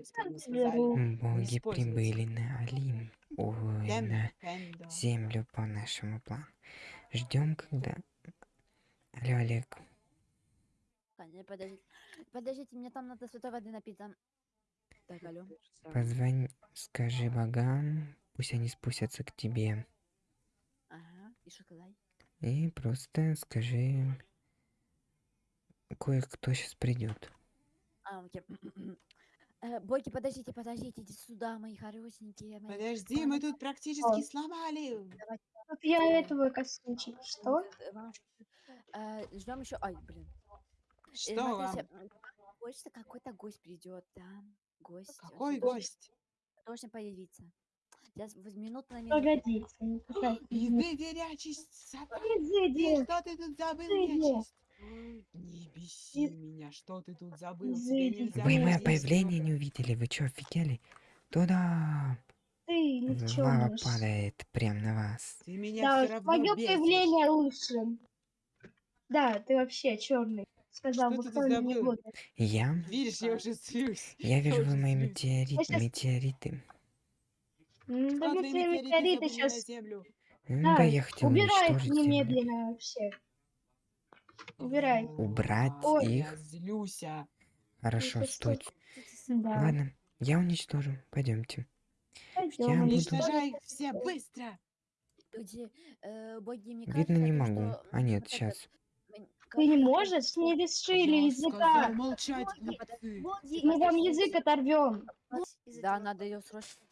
Боги прибыли на Олимп. Ой, на землю по нашему плану. Ждем, когда... Алло, Олег. Подождите, подождите, мне там надо святой воды напиться. Так, алло. Позвони, скажи богам, пусть они спустятся к тебе. Ага, и что сказать? И просто скажи, кое-кто сейчас придет. А, окей. Э, Боги, подождите, подождите, идите сюда, мои хорошенькие. мои Подожди, мы тут практически сломали. Вот я этого косынчик. Что? Ждем еще. Ай, блин. Э, Что вам? смотрите, Хочется какой-то гость придет, да? Гость. Какой должен- гость? Должен появиться. Сейчас в минуту на минуту. Погодите. Иди. Изыди. Что ты тут забыл, Изыди. Не беси меня, что ты тут забыл? Нельзя Вы мое появление не увидели? Вы чё, офигели? Туда! Ты Лава никчемный. падает прям на вас. Ты меня Да, все равно твое бесишь. появление лучше. Да, ты вообще черный. Сказал Что бы ты тут кто-нибудь забыл? Я? Видишь, я уже слюсь. Я вижу, вы мои слюсь. метеорит, Я щас- метеориты. М, Да твои метеориты метеориты забыл на сейчас... землю? М, Да, я хотел убирай их уничтожить его. немедленно вообще. Убирай. Убрать Ой, их? Я злюся. Хорошо, сейчас стойте. Да. Ладно, я уничтожу. Пойдемте. Пойдем, Я буду- Уничтожай их все быстро. Люди, э, боги, мне Видно, кажется, не могу. что, А нет, сейчас. Ты не можешь? Не лишили Я языка. сказал молчать, Боги, боги, Мы вам язык оторвем. Да, надо ее срочно.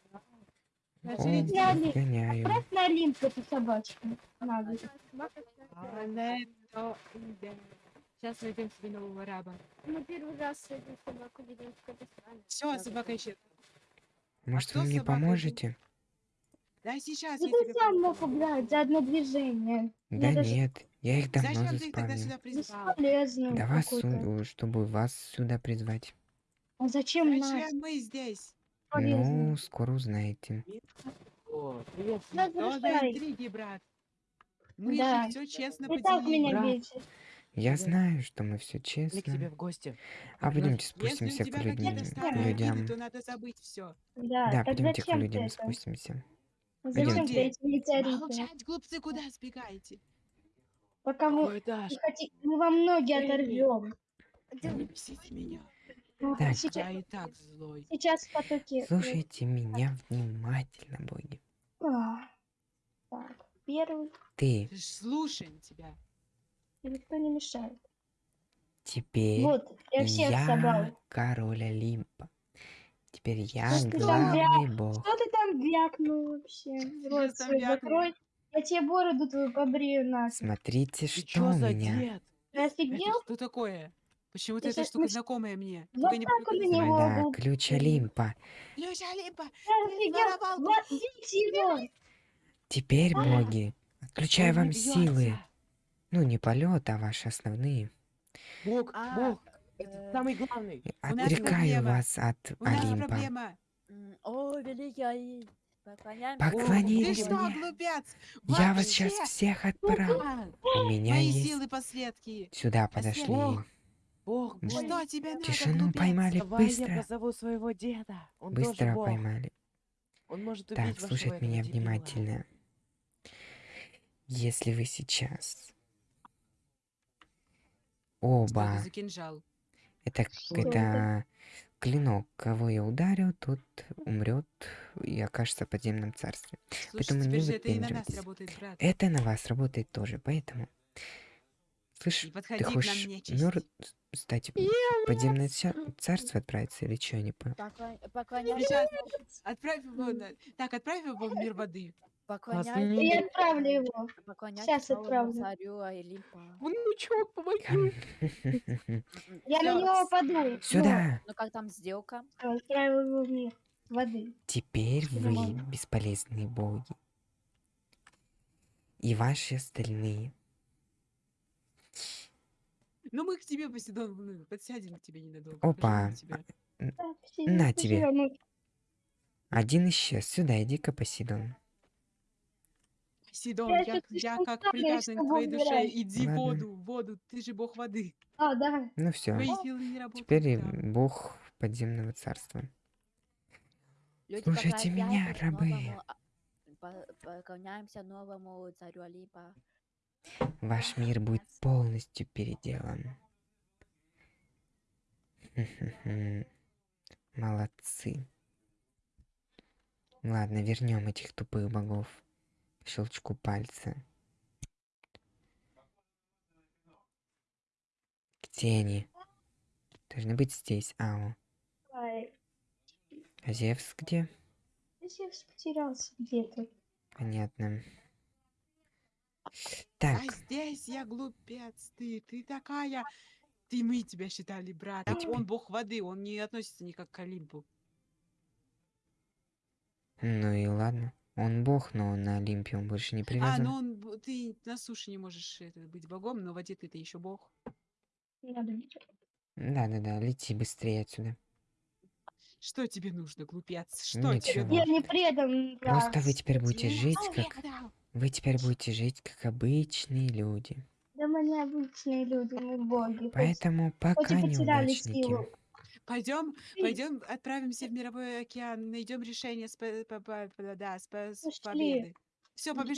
Отправь на Олимп эту собачку. Надо. Анетто, да. Сейчас найдем себе нового раба. Мы первый раз эту собаку видим в Казахстане. Все, собака ищет. Может, кто вы мне поможете? Да сейчас Да я ты тебе сам мог убрать за одно движение. Да даже- нет, я их давно Зачем заспавнил. сюда? Бесполезно Да вас, су- чтобы вас сюда призвать. А зачем нас? Зачем мы здесь? Полезно. Ну, скоро узнаете. О, привет. Да Что за интриги, брат? Мы Да. же все честно Ты так поделили. меня бесит. Я знаю, что мы все Или к тебе честно. в гости. А пойдемте спустимся к людям. людям. то надо забыть все. Да, Да, пойдемте к людям это? спустимся. Зачем ты эти метеориты? Молчать, глупцы, куда сбегаете? Пока мы, Какой этаж? не хоти- мы вам ноги оторвем. Не бесите меня. Так. Сейчас, Я и так злой. сейчас в потоке. Слушайте меня внимательно, боги. А, первый. Ты слушаем тебя. И Никто не мешает. теперь Вот, я всех я собрал. король Олимпа. Теперь я Что ты там главный бог. Что ты там вякнул вообще? Рот свой закрой. Я тебе бороду твою побрею на. Смотрите, Ты что у меня. Ты офигел? Это что такое? Почему-то эта штука нач- знакомая мне. Вот Только не так как на него. Да, был- ключ Олимпа. Ключ Олимпа! Я офигел? Вот, его! Теперь, боги, отключаю вам силы. Ну, не полет, а ваши основные. Бог, А, Бог, э, это самый главный. Отрекаю вас от Олимпа. О, великий что, мне. Я вас сейчас всех отправлю. У меня Мои есть... силы последки. Сюда подошли. Бог, Бог, М. Бог. Что тебе надо, Тишину глупец? поймали Давай я быстро. позову своего деда. Он Быстро тоже Бог. поймали. Он может убить Так, слушать меня дебила. внимательно. Если вы сейчас Что оба, это это, это клинок, кого я ударю, тот умрет и окажется в подземном царстве. Слушай, Поэтому не же это на нас выпендривайтесь. работает, брат. Это на вас работает тоже, поэтому... Слышь, ты хочешь нечисть. мёр... кстати, в подземное царство отправиться или что, я не понял. Сейчас отправь его. Так, отправь его в мир воды. Поклоняем. И я отправлю его. Новому отправлю. царю Олимпа. Внучок, помоги. Я на него паду. Сюда! Ну как там сделка? Ну, Отправил его в мир воды. Теперь вы бесполезные боги. И ваши остальные. Ну, мы к тебе, Поседон, ну, подсядем к тебе ненадолго. Опа. все, На тебе. мы- Один исчез. Сюда, иди-ка, Посейдон. Посейдон, Я я, как привязан к твоей душе. убирать. Иди Ладно. воду, в воду. Ты же бог воды. А, да. Ну все. Теперь там. бог подземного царства. Люди Слушайте меня, рабы. новому, а, по- поклоняемся новому царю Олимпа. Ваш мир будет полностью переделан. Молодцы. Ладно, вернем этих тупых богов. Щелчку пальца. Где они? Должны быть здесь. Ау. А Зевс где? Зевс потерялся где-то. Понятно. А Так, здесь я глупец, ты, ты такая. Ты, мы тебя считали братом. теперь- Он бог воды, он не относится никак к Олимпу. ну и ладно. Он бог, но на Олимпе он больше не А, привязан. ну он, ты на суше не можешь это, быть богом, но в воде ты-то еще бог. Да-да-да, лети быстрее отсюда. Что тебе нужно, глупец? Что тебе Ничего. нужно? Я не предан. Просто вы теперь будете Тебе жить как... Вы теперь будете жить как обычные люди. Да мы не обычные люди, мы боги. Поэтому пока неудачники. силу. Пойдем, пойдем, отправимся в мировой океан, найдем решение с, по- по- по- да, с, победы. Все, побежали.